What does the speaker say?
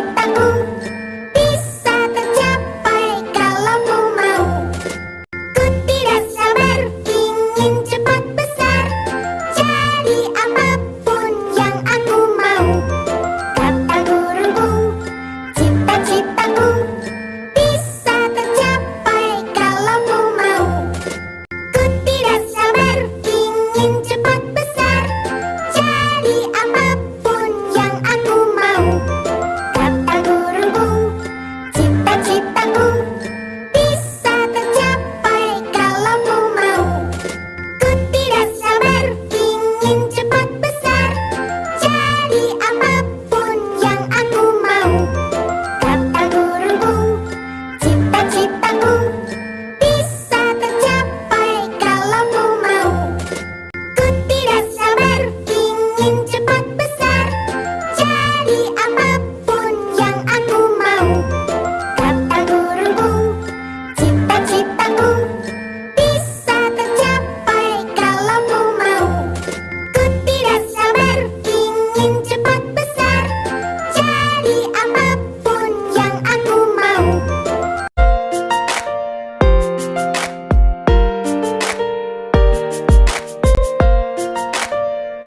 cita-citaku bisa tercapai kalau mu mau. Ku tidak sabar ingin cepat besar. Jadi apa